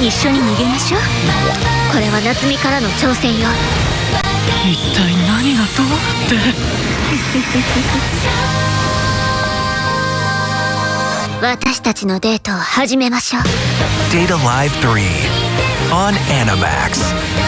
一緒に逃げましょう。これは夏美からの挑戦よ。一体何がどうって？私たちのデートを始めましょう。Data Live 3 on Animax.